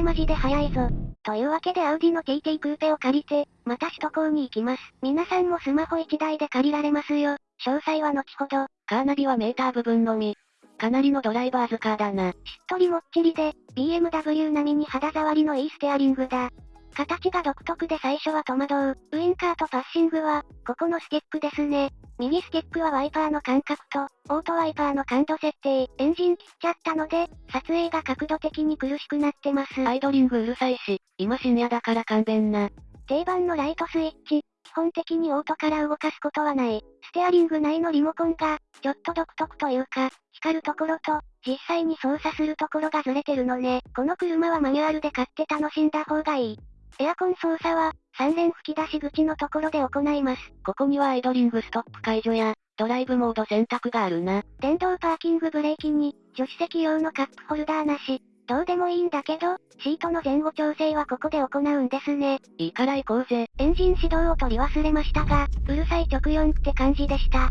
れマジで速いぞ。というわけでアウディの TT クーペを借りて、また首都高に行きます。皆さんもスマホ1台で借りられますよ。詳細は後ほど。カーナビはメーター部分のみ。かなりのドライバーズカーだな。しっとりもっちりで、BMW 並みに肌触りのいいステアリングだ。形が独特で最初は戸惑う。ウインカーとパッシングは、ここのスティックですね。右スティックはワイパーの感覚と、オートワイパーの感度設定、エンジン切っちゃったので、撮影が角度的に苦しくなってます。アイドリングうるさいし、今深夜だから勘弁な。定番のライトスイッチ、基本的にオートから動かすことはない。ステアリング内のリモコンが、ちょっと独特というか、光るところと、実際に操作するところがずれてるのね。この車はマニュアルで買って楽しんだ方がいい。エアコン操作は、3連吹き出し口のところで行います。ここにはアイドリングストップ解除や、ドライブモード選択があるな。電動パーキングブレーキに、助手席用のカップホルダーなし。どうでもいいんだけど、シートの前後調整はここで行うんですね。いいから行こうぜ。エンジン始動を取り忘れましたが、うるさい直4って感じでした。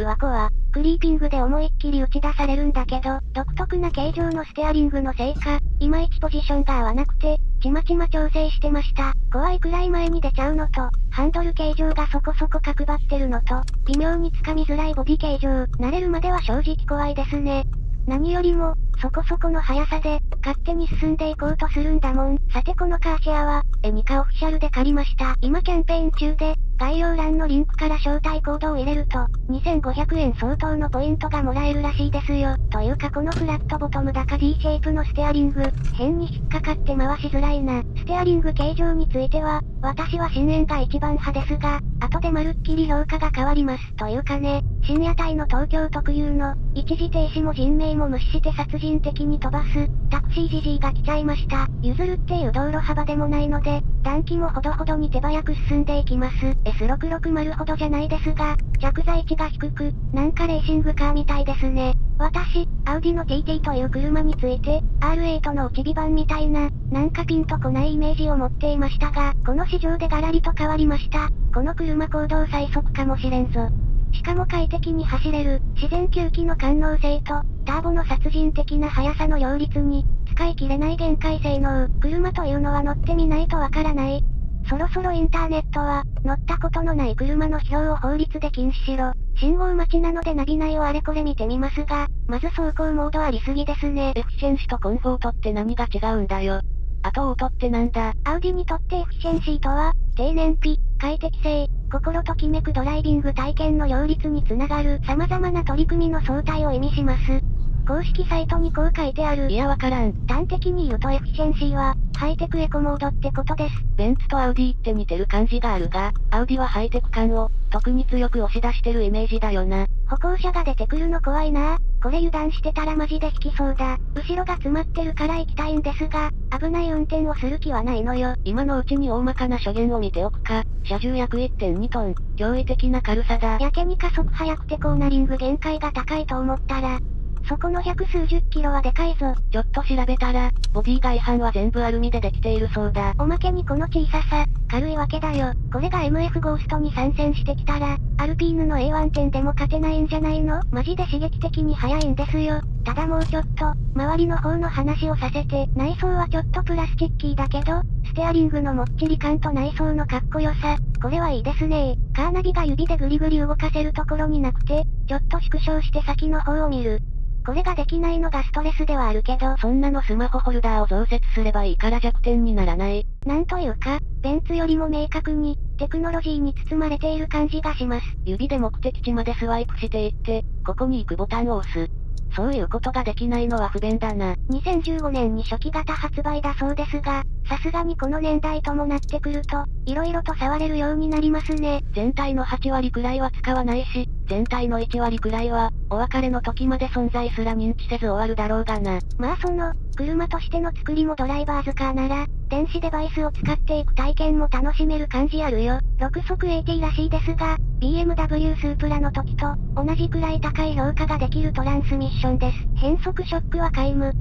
うわこは、クリーピングで思いっきり打ち出されるんだけど、独特な形状のステアリングのせいか、いまいちポジションが合わなくて、ちまちま調整してました。怖いくらい前に出ちゃうのと、ハンドル形状がそこそこ角張ってるのと、微妙につかみづらいボディ形状、慣れるまでは正直怖いですね。何よりも、そこそこの速さで、勝手に進んでいこうとするんだもん。さてこのカーシェアは、エニカオフィシャルで借りました。今キャンペーン中で、概要欄のリンクから招待コードを入れると、2500円相当のポイントがもらえるらしいですよ。というかこのフラットボトム高 D シェイプのステアリング、変に引っかかって回しづらいな。ステアリング形状については、私は深淵が一番派ですが、後でまるっきり評価が変わります。というかね、深夜帯の東京特有の、一時停止も人命も無視して殺人的に飛ばす、タクシーじじいが来ちゃいました。譲るっていう道路幅でもないので、暖気もほどほどに手早く進んでいきます。S660 ほどじゃないですが、着座位置が低く、なんかレーシングカーみたいですね。私、アウディの TT という車について、R8 の内火版みたいな、なんかピンとこないイメージを持っていましたが、この市場でガラリと変わりました。この車行動最速かもしれんぞ。しかも快適に走れる、自然吸気の感能性と、ターボの殺人的な速さの両立に、使い切れない限界性能。車というのは乗ってみないとわからない。そろそろインターネットは、乗ったことのない車の批評を法律で禁止しろ。信号待ちなのでナビ内をあれこれ見てみますが、まず走行モードありすぎですね。エフィシェンシとコンフォートって何が違うんだよ。あとオートってなんだアウディにとってエフィシェンシーとは、低燃費、快適性、心ときめくドライビング体験の両立につながる様々な取り組みの総体を意味します。公式サイトにこう書いてある。いやわからん。端的に言うとエフィシェンシーは、ハイテクエコモードってことです。ベンツとアウディって似てる感じがあるが、アウディはハイテク感を、特に強く押し出してるイメージだよな。歩行者が出てくるの怖いなこれ油断してたらマジで轢きそうだ。後ろが詰まってるから行きたいんですが、危ない運転をする気はないのよ。今のうちに大まかな初言を見ておくか。車重約1.2トン、驚異的な軽さだ。やけに加速速くてコーナリング限界が高いと思ったら、そこの百数十キロはでかいぞ。ちょっと調べたら、ボディ外板は全部アルミでできているそうだ。おまけにこの小ささ、軽いわけだよ。これが MF ゴーストに参戦してきたら、アルピーヌの A1 点でも勝てないんじゃないの？マジで刺激的に速いんですよ。ただもうちょっと、周りの方の話をさせて、内装はちょっとプラスチッキーだけど、ステアリングのもっちり感と内装のかっこよさ、これはいいですねカーナビが指でグリグリ動かせるところになくて、ちょっと縮小して先の方を見る。これができないのがストレスではあるけど、そんなのスマホホルダーを増設すればいいから弱点にならない。なんというか、ベンツよりも明確に、テクノロジーに包まれている感じがします。指で目的地までスワイプしていって、ここに行くボタンを押す。そういうことができないのは不便だな。2015年に初期型発売だそうですが、さすがにこの年代ともなってくると、色々と触れるようになりますね。全体の8割くらいは使わないし、全体の1割くらいは、お別れの時まで存在すら認知せず終わるだろうがな。まあその、車としての作りもドライバーズカーなら、電子デバイスを使っていく体験も楽しめる感じあるよ。6速 AT らしいですが、BMW スープラの時と、同じくらい高い評価ができるトランスミッションです。変速ショックは皆無。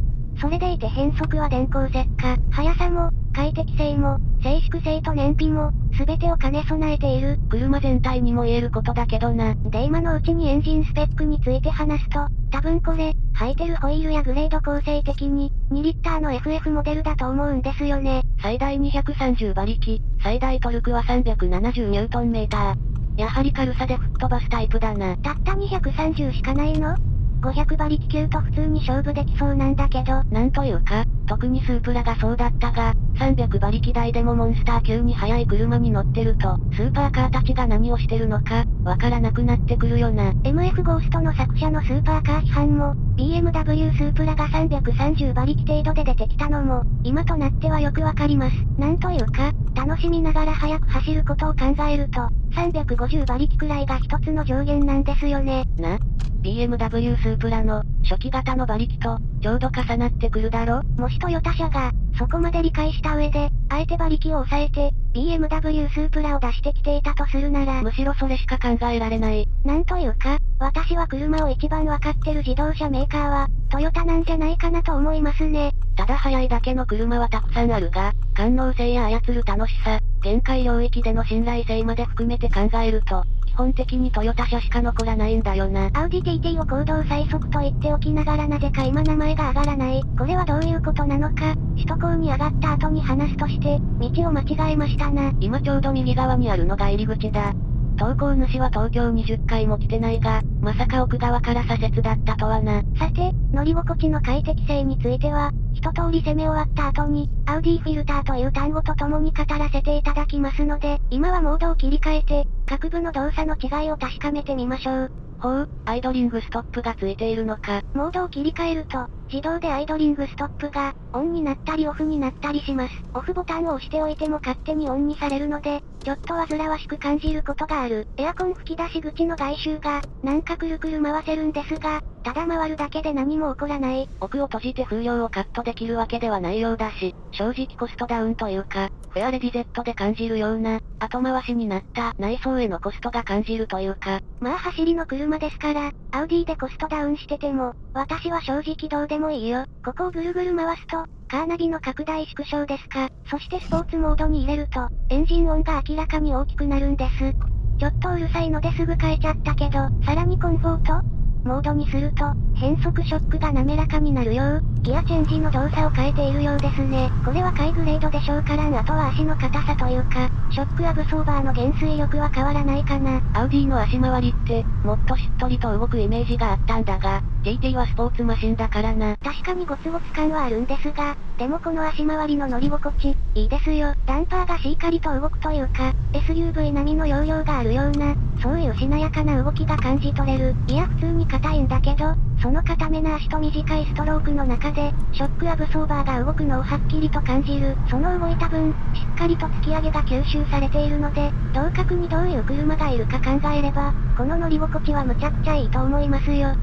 それでいて変速は電光石火。速さも、快適性も、静粛性と燃費も、すべてを兼ね備えている。車全体にも言えることだけどな。で今のうちにエンジンスペックについて話すと、多分これ、履いてるホイールやグレード構成的に、2リッターの FF モデルだと思うんですよね。最大230馬力、最大トルクは370ニュートンメーター。やはり軽さで吹っ飛ばすタイプだな。たった230しかないの？?500 馬力級と普通に勝負できそうなんだけど。なんというか、特にスープラがそうだったが、300馬力台でもモンスター級に速い車に乗ってると、スーパーカーたちが何をしてるのか、わからなくなってくるよな。MF ゴーストの作者のスーパーカー批判も、BMW スープラが330馬力程度で出てきたのも、今となってはよくわかります。なんというか、楽しみながら速く走ることを考えると、350馬力くらいが一つの上限なんですよね。な ?BMW スープラの、初期型の馬力と、ちょうど重なってくるだろもしトヨタ社が、そこまで理解した上で、あえて馬力を抑えて、BMW スープラを出してきていたとするなら、むしろそれしか考えられない。なんというか、私は車を一番わかってる自動車メーカーは、トヨタなんじゃないかなと思いますね。ただ速いだけの車はたくさんあるが、感能性や操る楽しさ、限界領域での信頼性まで含めて考えると、基本的にトヨタ車しか残らないんだよな。アウディ TT を行動最速と言っておきながらなぜか今名前が上がらない。これはどういうことなのか、首都高に上がった後に話すとして、道を間違えましたな。今ちょうど右側にあるのが入り口だ。投稿主は東京20回も来てないが、まさか奥側から左折だったとはな。さて、乗り心地の快適性については、一通り攻め終わった後に、アウディフィルターという単語と共に語らせていただきますので、今はモードを切り替えて、各部の動作の違いを確かめてみましょう。ほう、アイドリングストップがついているのか。モードを切り替えると、自動でアイドリングストップが、オンになったりオフになったりします。オフボタンを押しておいても勝手にオンにされるので、ちょっと煩わしく感じることがある。エアコン吹き出し口の外周が、なんかくるくる回せるんですが、ただ回るだけで何も起こらない。奥を閉じて風量をカットできるわけではないようだし、正直コストダウンというか、フェアレディ Z で感じるような、後回しになった内装へのコストが感じるというか。まあ走りの車ですから、アウディでコストダウンしてても、私は正直どうでもいいよ。ここをぐるぐる回すと、カーナビの拡大縮小ですか。そしてスポーツモードに入れると、エンジン音が明らかに大きくなるんです。ちょっとうるさいのですぐ変えちゃったけど、さらにコンフォート？モードにすると、変速ショックが滑らかになるよう、ギアチェンジの動作を変えているようですね。これはハイグレードでしょうからんあとは足の硬さというか、ショックアブソーバーの減衰力は変わらないかな。アウディの足回りって、もっとしっとりと動くイメージがあったんだが、TT はスポーツマシンだからな。確かにゴツゴツ感はあるんですが、でもこの足回りの乗り心地、いいですよ。ダンパーがしっかりと動くというか、SUV 並みの容量があるような、そういうしなやかな動きが感じ取れる。いや普通に硬いんだけど、その硬めな足と短いストロークの中で、ショックアブソーバーが動くのをはっきりと感じる。その動いた分、しっかりと突き上げが吸収されているので、同角にどういう車がいるか考えれば、この乗り心地はむちゃくちゃいいと思いますよ。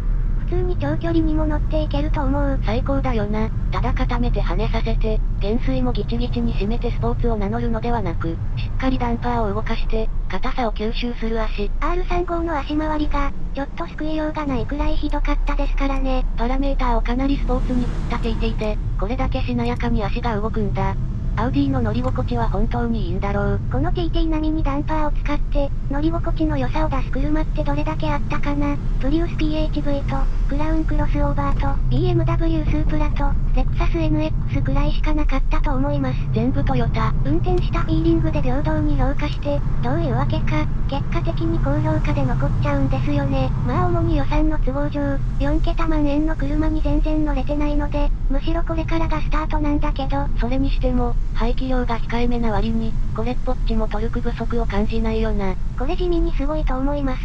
普通に長距離にも乗っていけると思う。最高だよな。ただ固めて跳ねさせて、減衰もギチギチに締めてスポーツを名乗るのではなく、しっかりダンパーを動かして、硬さを吸収する足。R35 の足回りが、ちょっと救いようがないくらいひどかったですからね。パラメーターをかなりスポーツに振ったていていて、これだけしなやかに足が動くんだ。アウディの乗り心地は本当にいいんだろう。この TT 並みにダンパーを使って、乗り心地の良さを出す車ってどれだけあったかなプリウス PHV と、クラウンクロスオーバーと、BMW スープラと、レクサス NX くらいしかなかったと思います。全部トヨタ。運転したフィーリングで平等に評価して、どういうわけか、結果的に高評価で残っちゃうんですよね。まあ主に予算の都合上、4桁万円の車に全然乗れてないので、むしろこれからがスタートなんだけど、それにしても、排気量が控えめな割に、これっぽっちもトルク不足を感じないよな。これ地味にすごいと思います。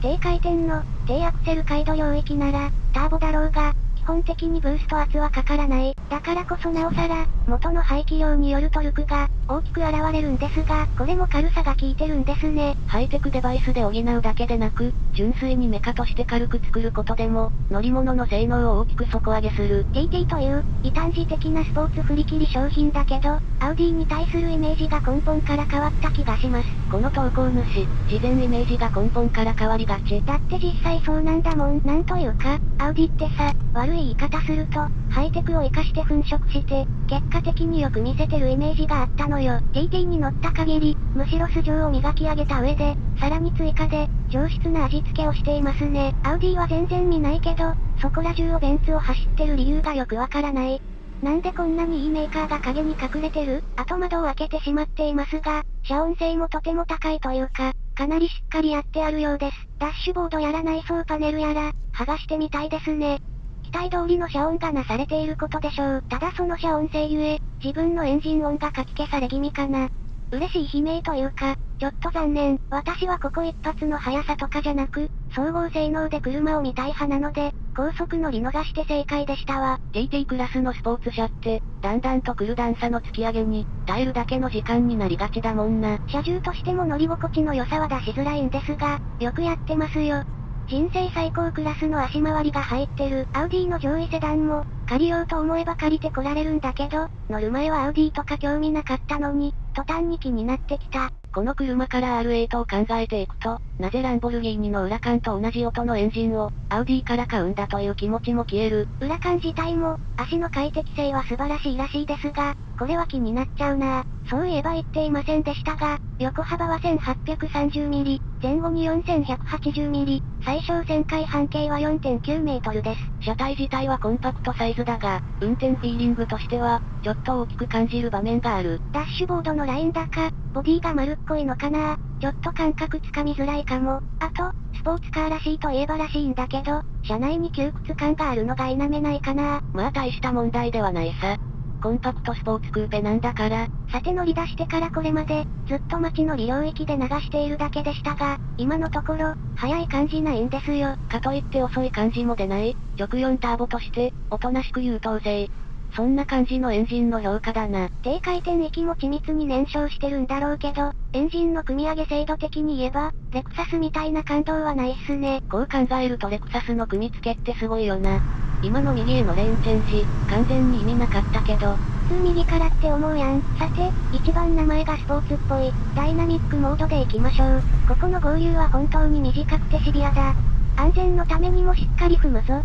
低回転の、低アクセル回路領域なら、ターボだろうが、基本的にブースト圧はかからない。だからこそなおさら、元の排気量によるトルクが、大きく現れるんですが、これも軽さが効いてるんですね。ハイテクデバイスで補うだけでなく、純粋にメカとして軽く作ることでも、乗り物の性能を大きく底上げする。TT という、異端児的なスポーツ振り切り商品だけど、アウディに対するイメージが根本から変わった気がします。この投稿主、事前イメージが根本から変わりがち。だって実際そうなんだもん。なんというか、アウディってさ、悪い言い方すると、ハイテクを活かして粉飾して、結果的によく見せてるイメージがあったのよ。TT に乗った限り、むしろ素性を磨き上げた上で、さらに追加で、上質な味付けをしていますね。アウディは全然見ないけど、そこら中をベンツを走ってる理由がよくわからない。なんでこんなにいいメーカーが影に隠れてる？後窓を開けてしまっていますが、遮音性もとても高いというか、かなりしっかりやってあるようです。ダッシュボードやら内装パネルやら、剥がしてみたいですね。期待通りの遮音がなされていることでしょう。ただその遮音性ゆえ、自分のエンジン音がかき消され気味かな。嬉しい悲鳴というか、ちょっと残念。私はここ一発の速さとかじゃなく、総合性能で車を見たい派なので、高速乗り逃して正解でしたわ。TT クラスのスポーツ車って、だんだんと来る段差の突き上げに、耐えるだけの時間になりがちだもんな。車重としても乗り心地の良さは出しづらいんですが、よくやってますよ。人生最高クラスの足回りが入ってるアウディの上位セダンも、借りようと思えば借りてこられるんだけど、乗る前はアウディとか興味なかったのに、途端に気になってきた。この車から R8 を考えていくと、なぜランボルギーニのウラカンと同じ音のエンジンを、アウディから買うんだという気持ちも消える。ウラカン自体も、足の快適性は素晴らしいらしいですが、これは気になっちゃうなそういえば言っていませんでしたが、横幅は 1830mm、前後に 4180mm、最小旋回半径は4.9メートルです。車体自体はコンパクトサイズだが、運転フィーリングとしては、ちょっと大きく感じる場面がある。ダッシュボードのライン高、ボディが丸っこいのかなちょっと感覚つかみづらいかも。あと、スポーツカーらしいといえばらしいんだけど、車内に窮屈感があるのが否めないかなまあ大した問題ではないさ。コンパクトスポーツクーペなんだから。さて乗り出してからこれまで、ずっと街の利領域で流しているだけでしたが、今のところ、速い感じないんですよ。かといって遅い感じも出ない、直4ターボとして、おとなしく優等生。そんな感じのエンジンの評価だな。低回転域も緻密に燃焼してるんだろうけど、エンジンの組み上げ精度的に言えば、レクサスみたいな感動はないっすね。こう考えるとレクサスの組み付けってすごいよな。今の右へのレーンチェンジ、完全に意味なかったけど。普通右からって思うやん。さて、一番名前がスポーツっぽい、ダイナミックモードで行きましょう。ここの合流は本当に短くてシビアだ。安全のためにもしっかり踏むぞ。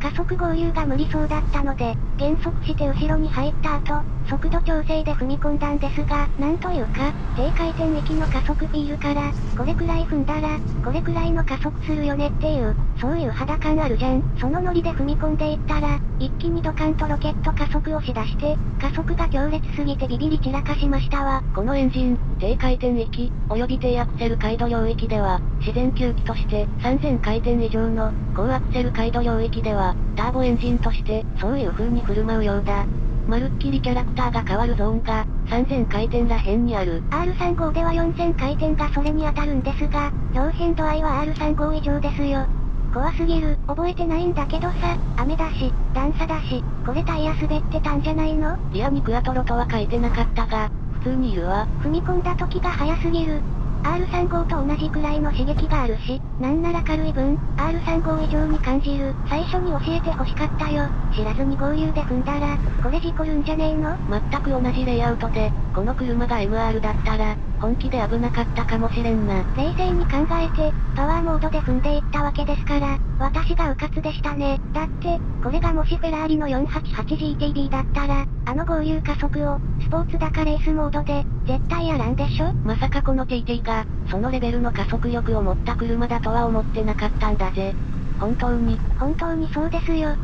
加速合流が無理そうだったので、減速して後ろに入った後、速度調整で踏み込んだんですが、なんというか、低回転域の加速フィールから、これくらい踏んだら、これくらいの加速するよねっていう、そういう肌感あるじゃん。そのノリで踏み込んでいったら、一気にドカンとロケット加速をしだして、加速が強烈すぎてビビり散らかしましたわ。このエンジン、低回転域、及び低アクセル回路領域では、自然吸気として3000回転以上の高アクセル回路領域では、ターボエンジンとして、そういう風に振る舞うようだ。まるっきりキャラクターが変わるゾーンが、3000回転らへんにある。R35 では4000回転がそれに当たるんですが、表変度合いは R35 以上ですよ。怖すぎる。覚えてないんだけどさ、雨だし、段差だし、これタイヤ滑ってたんじゃないの？リアにクアトロとは書いてなかったが、普通にいるわ。踏み込んだ時が早すぎる。R35 と同じくらいの刺激があるし、なんなら軽い分、R35 以上に感じる。最初に教えて欲しかったよ。知らずに合流で踏んだら、これ事故るんじゃねえの？全く同じレイアウトで、この車が MR だったら、本気で危なかったかもしれんな。冷静に考えて、パワーモードで踏んでいったわけですから、私が迂闊でしたね。だって、これがもしフェラーリの 488GTB だったら、あの合流加速を、スポーツだかレースモードで、絶対やらんでしょ？まさかこの TT が、そのレベルの加速力を持った車だとは思ってなかったんだぜ。本当に。本当にそうですよ。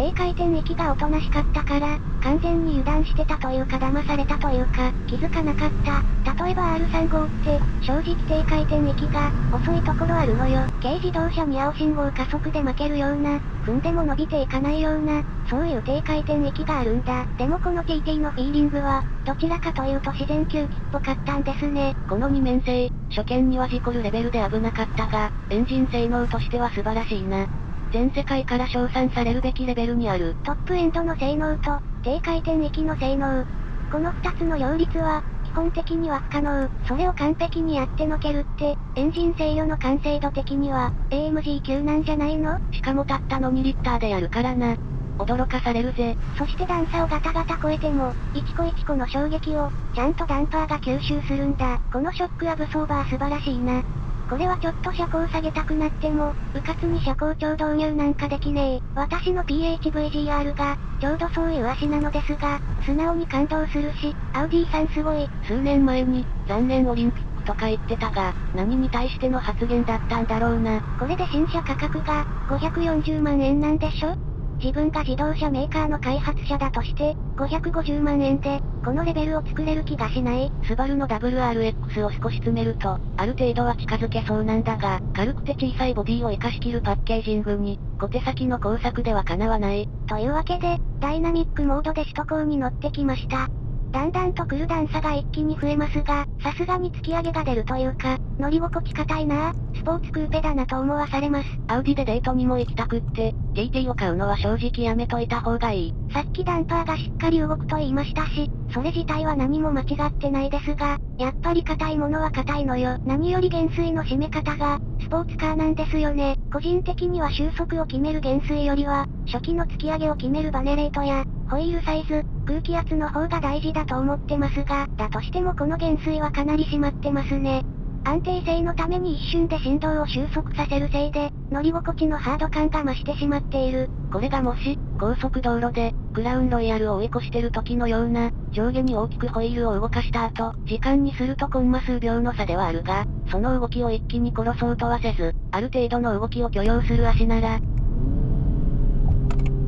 低回転域がおとなしかったから、完全に油断してたというか騙されたというか、気づかなかった。例えば R35 って、正直低回転域が、遅いところあるのよ。軽自動車に青信号加速で負けるような、踏んでも伸びていかないような、そういう低回転域があるんだ。でもこの TT のフィーリングは、どちらかというと自然吸気っぽかったんですね。この二面性、初見には事故るレベルで危なかったが、エンジン性能としては素晴らしいな。全世界から称賛されるべきレベルにある。トップエンドの性能と、低回転域の性能。この二つの両立は、基本的には不可能。それを完璧にやってのけるって、エンジン制御の完成度的には、AMG 級なんじゃないの？しかもたったの2リッターでやるからな。驚かされるぜ。そして段差をガタガタ超えても、一個一個の衝撃を、ちゃんとダンパーが吸収するんだ。このショックアブソーバー素晴らしいな。これはちょっと車高下げたくなっても、うかつに車高超導入なんかできねえ。私の PHVGR が、ちょうどそういう足なのですが、素直に感動するし、アウディさんすごい。数年前に、残念オリンピックとか言ってたが、何に対しての発言だったんだろうな。これで新車価格が、540万円なんでしょ？自分が自動車メーカーの開発者だとして、550万円で、このレベルを作れる気がしない。スバルの WRX を少し詰めると、ある程度は近づけそうなんだが、軽くて小さいボディを活かしきるパッケージングに、小手先の工作では叶わない。というわけで、ダイナミックモードで首都高に乗ってきました。だんだんと来る段差が一気に増えますが、さすがに突き上げが出るというか、乗り心地硬いなスポーツクーペだなと思わされます。アウディでデートにも行きたくって、TT を買うのは正直やめといた方がいい。さっきダンパーがしっかり動くと言いましたし、それ自体は何も間違ってないですが、やっぱり硬いものは硬いのよ。何より減衰の締め方が、スポーツカーなんですよね。個人的には収束を決める減衰よりは、初期の突き上げを決めるバネレートや、ホイールサイズ、空気圧の方が大事だと思ってますが、だとしてもこの減衰はかなり締まってますね。安定性のために一瞬で振動を収束させるせいで、乗り心地のハード感が増してしまっている。これがもし、高速道路で、クラウンロイヤルを追い越してる時のような、上下に大きくホイールを動かした後、時間にするとコンマ数秒の差ではあるが、その動きを一気に殺そうとはせず、ある程度の動きを許容する足なら、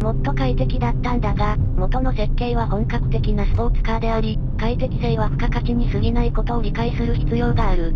もっと快適だったんだが、元の設計は本格的なスポーツカーであり、快適性は付加価値に過ぎないことを理解する必要がある。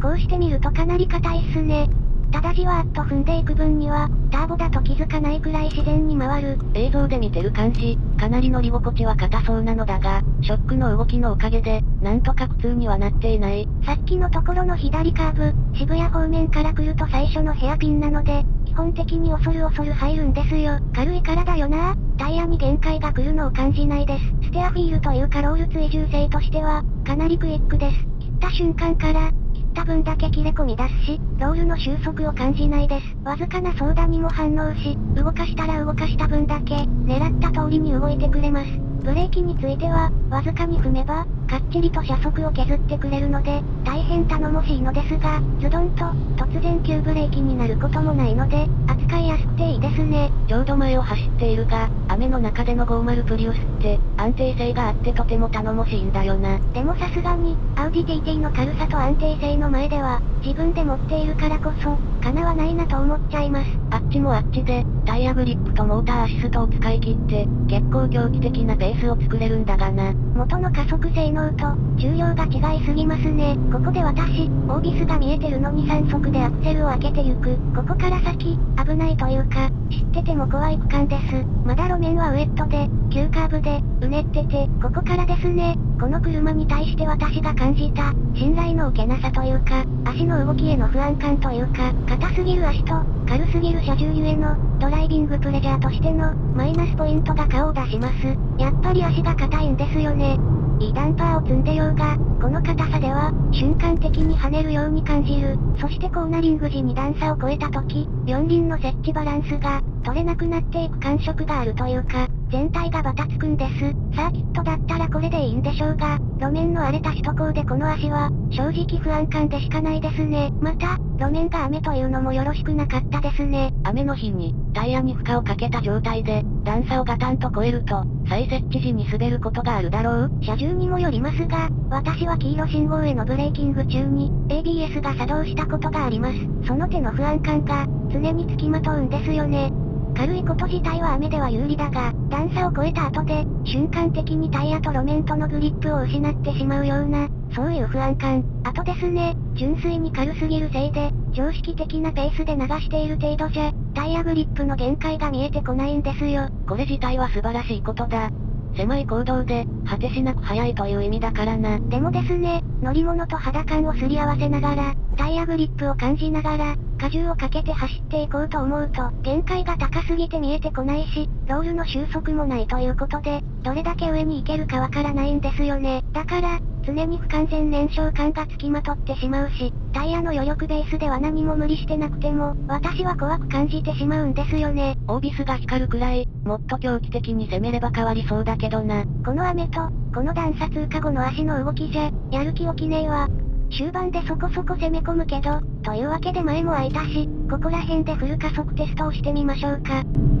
こうしてみるとかなり硬いっすね。ただじわーっと踏んでいく分には、ターボだと気づかないくらい自然に回る。映像で見てる感じ、かなり乗り心地は硬そうなのだが、ショックの動きのおかげで、なんとか苦痛にはなっていない。さっきのところの左カーブ、渋谷方面から来ると最初のヘアピンなので、基本的に恐る恐る入るんですよ。軽いからだよなタイヤに限界が来るのを感じないです。ステアフィールというかロール追従性としては、かなりクイックです。切った瞬間から、った分だけ切れ込み出すし、ロールの収束を感じないです。わずかな相談にも反応し、動かしたら動かした分だけ、狙った通りに動いてくれます。ブレーキについては、わずかに踏めば、かっちりと車速を削ってくれるので、大変頼もしいのですが、ズドンと、突然急ブレーキになることもないので、扱いやすくていいですね。ちょうど前を走っているが、雨の中での50プリウスって、安定性があってとても頼もしいんだよな。でもさすがに、アウディ TT の軽さと安定性の前では、自分で持っているからこそ、叶わないなと思っちゃいます。あっちもあっちで、タイヤグリップとモーターアシストを使い切って、結構狂気的なペースを作れるんだがな。元の加速性能と、重量が違いすぎますね。ここで私、オービスが見えてるのに3速でアクセルを開けてゆく。ここから先、危ないというか、知ってても怖い区間です。まだ路面はウエットで、急カーブで、うねってて、ここからですね。この車に対して私が感じた、信頼の受けなさというか、足の動きへの不安感というか、硬すぎる足と、軽すぎる車重ゆえの、ドライビングプレジャーとしての、マイナスポイントが顔を出します。やっぱり足が硬いんですよね。いいダンパーを積んでようが、この硬さでは、瞬間的に跳ねるように感じる。そしてコーナリング時に段差を超えた時、四輪の設置バランスが、取れなくなっていく感触があるというか、全体がバタつくんです。サーキットだったらこれでいいんでしょうが、路面の荒れた首都高でこの足は、正直不安感でしかないですね。また、路面が雨というのもよろしくなかったですね。雨の日に、タイヤに負荷をかけた状態で、段差をガタンと超えると、再設置時に滑ることがあるだろう車重にもよりますが、私は黄色信号へのブレーキング中に、ABS が作動したことがあります。その手の不安感が、常につきまとうんですよね。軽いこと自体は雨では有利だが、段差を越えた後で、瞬間的にタイヤと路面とのグリップを失ってしまうような、そういう不安感。あとですね、純粋に軽すぎるせいで、常識的なペースで流している程度じゃ、タイヤグリップの限界が見えてこないんですよ。これ自体は素晴らしいことだ。狭い行動で、果てしなく速いという意味だからな。でもですね、乗り物と肌感をすり合わせながら、タイヤグリップを感じながら、荷重をかけて走っていこうと思うと、限界が高すぎて見えてこないし、ロールの収束もないということで、どれだけ上に行けるかわからないんですよね。だから、常に不完全燃焼感がつきまとってしまうし、タイヤの余力ベースでは何も無理してなくても、私は怖く感じてしまうんですよね。オービスが光るくらい、もっと狂気的に攻めれば変わりそうだけどな。この雨と、この段差通過後の足の動きじゃ、やる気起きねえわ。終盤でそこそこ攻め込むけど、というわけで前も空いたし、ここら辺でフル加速テストをしてみましょうか。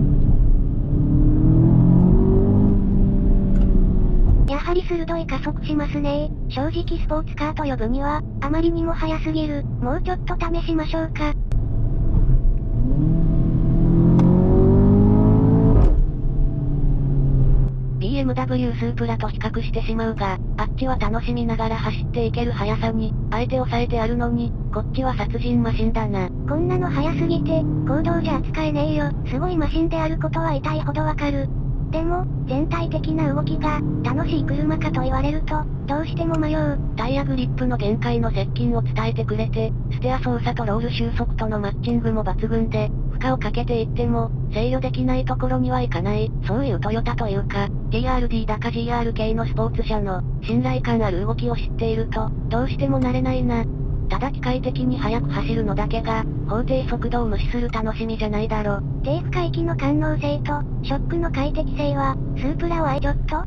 り鋭い加速しますね正直スポーツカーと呼ぶには、あまりにも速すぎる。もうちょっと試しましょうか。BMW スープラと比較してしまうが、あっちは楽しみながら走っていける速さに、相手を抑えてあるのに、こっちは殺人マシンだな。こんなの速すぎて、行動じゃ扱えねえよ。すごいマシンであることは痛いほどわかる。でも、全体的な動きが、楽しい車かと言われると、どうしても迷う。タイヤグリップの限界の接近を伝えてくれて、ステア操作とロール収束とのマッチングも抜群で、負荷をかけていっても、制御できないところにはいかない、そういうトヨタというか、TRD だか GRK のスポーツ車の、信頼感ある動きを知っていると、どうしても慣れないな。ただ機械的に速く走るのだけが、法定速度を無視する楽しみじゃないだろ。低負荷域の感能性と、ショックの快適性は、スープラを愛ちょっと？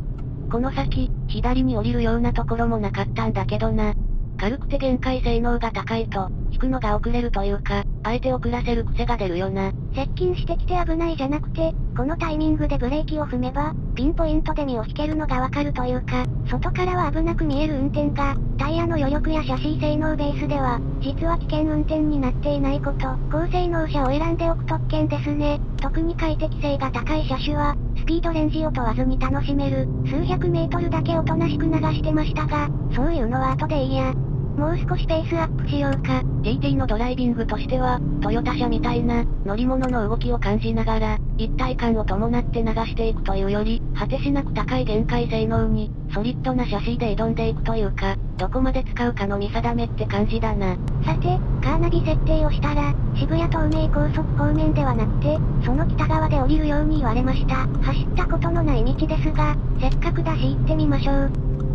この先、左に降りるようなところもなかったんだけどな。軽くて限界性能が高いと、引くのが遅れるというか、相手を遅らせる癖が出るよな。接近してきて危ないじゃなくて、このタイミングでブレーキを踏めば、ピンポイントで身を引けるのがわかるというか、外からは危なく見える運転が、タイヤの余力やシャシー性能ベースでは、実は危険運転になっていないこと、高性能車を選んでおく特権ですね。特に快適性が高い車種は、スピードレンジを問わずに楽しめる、数百メートルだけおとなしく流してましたが、そういうのは後でいいや。もう少しペースアップしようか。TT のドライビングとしては、トヨタ車みたいな、乗り物の動きを感じながら、一体感を伴って流していくというより、果てしなく高い限界性能に、ソリッドなシャシーで挑んでいくというか、どこまで使うかの見定めって感じだな。さて、カーナビ設定をしたら、渋谷東名高速方面ではなくて、その北側で降りるように言われました。走ったことのない道ですが、せっかくだし行ってみましょう。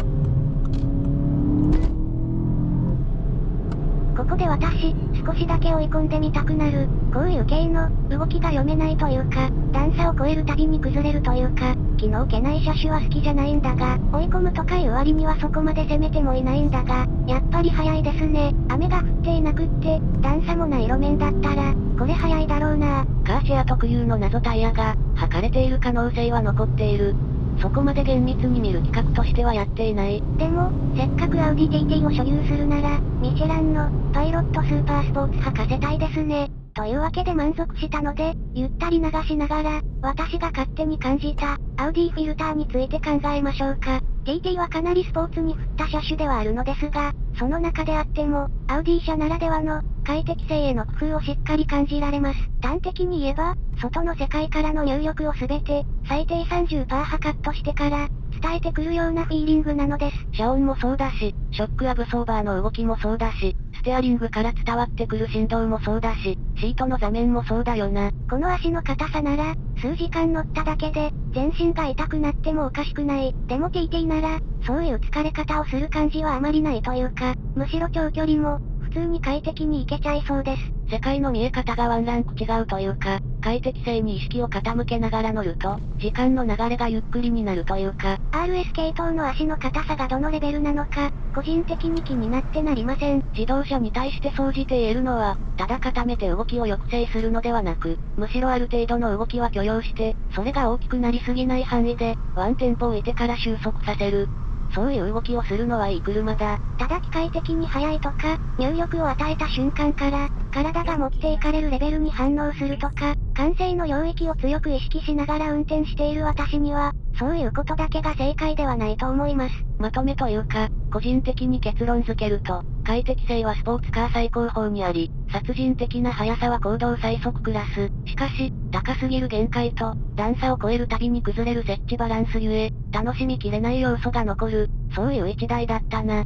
ここで私、少しだけ追い込んでみたくなる。こういう系の、動きが読めないというか、段差を越えるたびに崩れるというか、気の置けない車種は好きじゃないんだが、追い込むとかいう割にはそこまで攻めてもいないんだが、やっぱり早いですね。雨が降っていなくって、段差もない路面だったら、これ早いだろうなカーシェア特有の謎タイヤが、履かれている可能性は残っている。そこまで厳密に見る企画としてはやっていない。でも、せっかくアウディ TT を所有するなら、ミシェランの、パイロットスーパースポーツ履かせたいですね。というわけで満足したので、ゆったり流しながら、私が勝手に感じた、アウディフィルターについて考えましょうか。TT はかなりスポーツに振った車種ではあるのですが、その中であっても、アウディ車ならではの、快適性への工夫をしっかり感じられます。端的に言えば、外の世界からの入力をすべて、最低30%はカットしてから、伝えてくるようなフィーリングなのです。遮音もそうだし、ショックアブソーバーの動きもそうだし、ステアリングから伝わってくる振動もそうだし、シートの座面もそうだよな。この足の硬さなら、数時間乗っただけで、全身が痛くなってもおかしくない。でも TT なら、そういう疲れ方をする感じはあまりないというか、むしろ長距離も、普通に快適に行けちゃいそうです。世界の見え方がワンランク違うというか、快適性に意識を傾けながら乗ると、時間の流れがゆっくりになるというか、RS 系統の足の硬さがどのレベルなのか、個人的に気になってなりません。自動車に対して総じて言えるのは、ただ固めて動きを抑制するのではなく、むしろある程度の動きは許容して、それが大きくなりすぎない範囲で、ワンテンポ置いてから収束させる。そういう動きをするのはいい車だ。ただ機械的に速いとか、入力を与えた瞬間から、体が持っていかれるレベルに反応するとか、感性の領域を強く意識しながら運転している私には、そういうことだけが正解ではないと思います。まとめというか、個人的に結論付けると、快適性はスポーツカー最高峰にあり、殺人的な速さは行動最速クラス。しかし、高すぎる限界と、段差を超えるたびに崩れる設置バランスゆえ、楽しみきれない要素が残る、そういう一台だったな。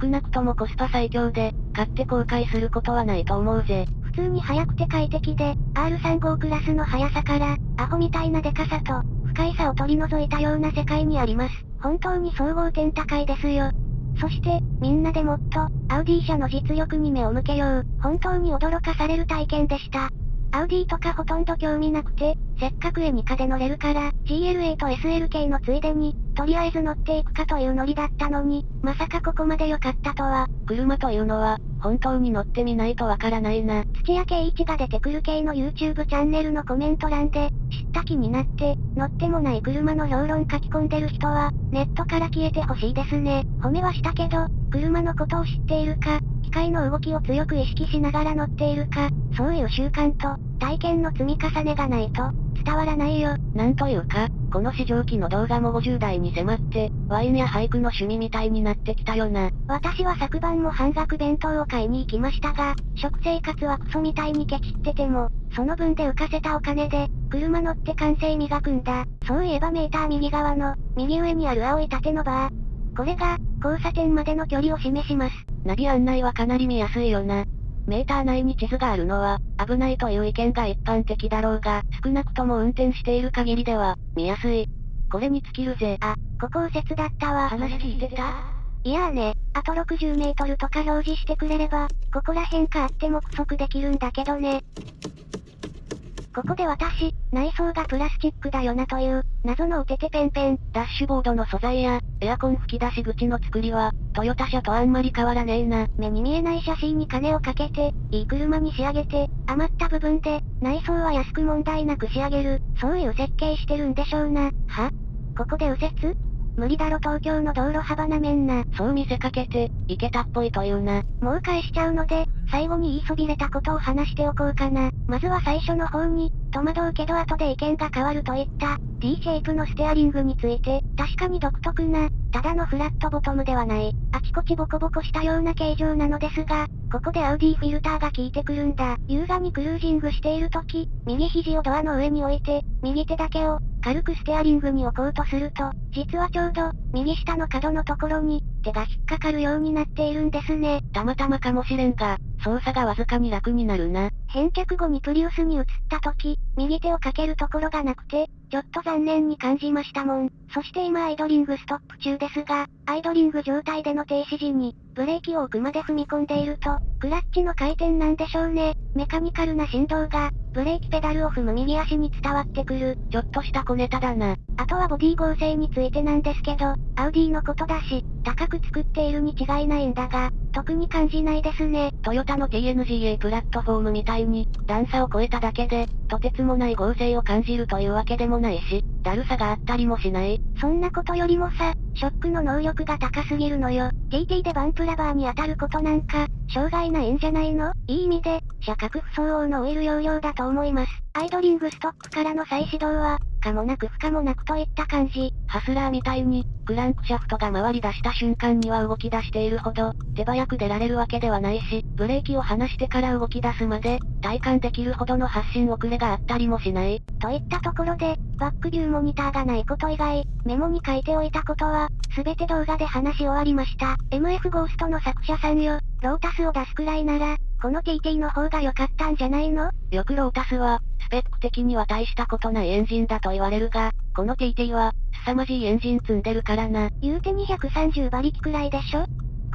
少なくともコスパ最強で、買って後悔することはないと思うぜ。普通に速くて快適で、R35 クラスの速さから、アホみたいなデカさと、不快さを取り除いたような世界にあります。本当に総合点高いですよ。そして、みんなでもっと、アウディ社の実力に目を向けよう。本当に驚かされる体験でした。アウディとかほとんど興味なくて、せっかくエニカで乗れるから、GLA と SLK のついでに、とりあえず乗っていくかというノリだったのに、まさかここまで良かったとは。車というのは、本当に乗ってみないとわからないな。土屋圭一が出てくる系の YouTube チャンネルのコメント欄で、知った気になって、乗ってもない車の評論書き込んでる人は、ネットから消えてほしいですね。褒めはしたけど、車のことを知っているか、機械の動きを強く意識しながら乗っているか、そういう習慣と、体験の積み重ねがないと、伝わらないよ。なんというか、この試乗機の動画も50代に迫って、ワインや俳句の趣味みたいになってきたよな。私は昨晩も半額弁当を買いに行きましたが、食生活はクソみたいにケチってても、その分で浮かせたお金で、車乗って完成磨くんだ。そういえばメーター右側の、右上にある青い縦のバー。これが、交差点までの距離を示します。ナビ案内はかなり見やすいよな。メーター内に地図があるのは、危ないという意見が一般的だろうが、少なくとも運転している限りでは、見やすい。これに尽きるぜ。あ、ここ右折だったわ。話聞いてた？いやーね、あと60メートルとか表示してくれれば、ここら辺かあっても加速できるんだけどね。ここで私、内装がプラスチックだよなという、謎のおててペンペン。ダッシュボードの素材や、エアコン吹き出し口の作りは、トヨタ車とあんまり変わらねえな。目に見えない写真に金をかけて、いい車に仕上げて、余った部分で、内装は安く問題なく仕上げる、そういう設計してるんでしょうな。は？ここで右折？無理だろ東京の道路幅なめんな。そう見せかけて、いけたっぽいというな。もう返しちゃうので、最後に言いそびれたことを話しておこうかな。まずは最初の方に、戸惑うけど後で意見が変わるといった、T シェイプのステアリングについて、確かに独特な、ただのフラットボトムではない、あちこちボコボコしたような形状なのですが、ここでアウディフィルターが効いてくるんだ。優雅にクルージングしている時、右肘をドアの上に置いて、右手だけを、軽くステアリングに置こうとすると、実はちょうど、右下の角のところに、手が引っかかるようになっているんですね。たまたまかもしれんが、操作がわずかに楽になるな。返却後にプリウスに移った時、右手をかけるところがなくて、ちょっと残念に感じましたもん。そして今アイドリングストップ中ですが、アイドリング状態での停止時に、ブレーキを奥まで踏み込んでいると、クラッチの回転なんでしょうね。メカニカルな振動が、ブレーキペダルを踏む右足に伝わってくる。ちょっとした小ネタだな。あとはボディ合成についてなんですけど、アウディのことだし、高く作っているに違いないんだが、特に感じないですね。トヨタの TNGA プラットフォームみたいに、段差を超えただけで、とてつもない合成を感じるというわけでもないし、だるさがあったりもしない。そんなことよりもさ、ショックの能力が高すぎるのよ。TT でバンプラバーに当たることなんか、障害ないんじゃないの？いい意味で、車格不相応のオイル容量だと思います。アイドリングストックからの再始動は、可もなく不可もなくといった感じ。ハスラーみたいに、クランクシャフトが回り出した瞬間には動き出しているほど、手早く出られるわけではないし、ブレーキを離してから動き出すまで、体感できるほどの発信遅れがあったりもしない。といったところで、バックビューモニターがないこと以外、メモに書いておいたことは、すべて動画で話し終わりました。MF ゴーストの作者さんよ、ロータスを出すくらいなら、この TT の方が良かったんじゃないの？よくロータスは、スペック的には大したことないエンジンだと言われるが、この TT は、凄まじいエンジン積んでるからな。言うて230馬力くらいでしょ？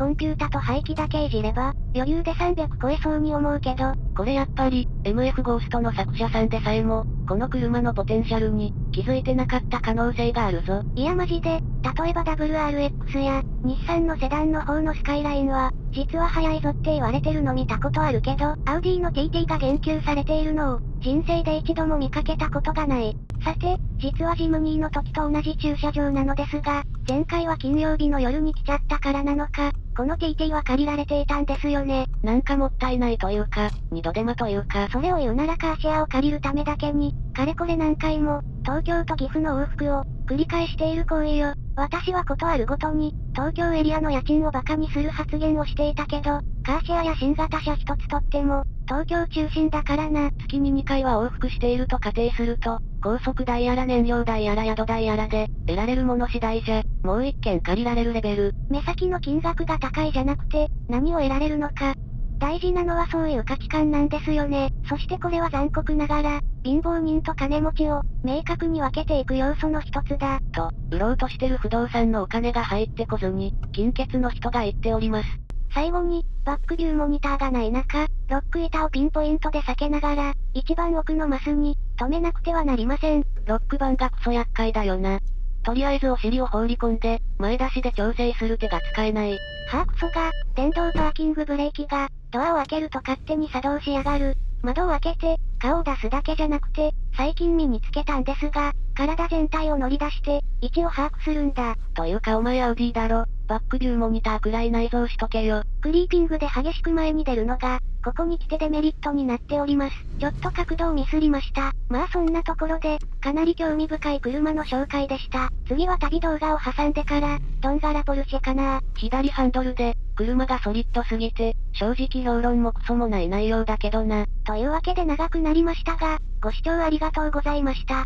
コンピュータと排気だけいじれば、余裕で300超えそうに思うけど、これやっぱり、MF ゴーストの作者さんでさえも、この車のポテンシャルに、気づいてなかった可能性があるぞ。いやマジで、例えば WRX や、日産のセダンの方のスカイラインは、実は速いぞって言われてるの見たことあるけど、アウディの TT が言及されているのを、人生で一度も見かけたことがない。さて、実はジムニーの時と同じ駐車場なのですが、前回は金曜日の夜に来ちゃったからなのか、この TT は借りられていたんですよね。なんかもったいないというか、二度手間というか。それを言うならカーシェアを借りるためだけに、かれこれ何回も、東京と岐阜の往復を、繰り返している行為よ。私はことあるごとに、東京エリアの家賃を馬鹿にする発言をしていたけど、カーシェアや新型車一つとっても、東京中心だからな。月に2回は往復していると仮定すると、高速代やら燃料代やら宿代やらで、得られるもの次第じゃ、もう一件借りられるレベル。目先の金額が高いじゃなくて、何を得られるのか。大事なのはそういう価値観なんですよね。そしてこれは残酷ながら、貧乏人と金持ちを、明確に分けていく要素の一つだ。と、売ろうとしてる不動産のお金が入ってこずに、金欠の人が言っております。最後に、バックビューモニターがない中、ロック板をピンポイントで避けながら、一番奥のマスに、止めなくてはなりません。ロック板がクソ厄介だよな。とりあえずお尻を放り込んで、前出しで調整する手が使えない。はぁクソが、電動パーキングブレーキが、ドアを開けると勝手に作動しやがる。窓を開けて、顔を出すだけじゃなくて、最近身につけたんですが、体全体を乗り出して、位置を把握するんだ。というかお前アウディだろ。バックビューモニターくらい内蔵しとけよ。クリーピングで激しく前に出るのが、ここに来てデメリットになっております。ちょっと角度をミスりました。まあそんなところで、かなり興味深い車の紹介でした。次は旅動画を挟んでから、ドンガラポルシェかな左ハンドルで、車がソリッドすぎて、正直評論もクソもない内容だけどな。というわけで長くなりましたが、ご視聴ありがとうございました。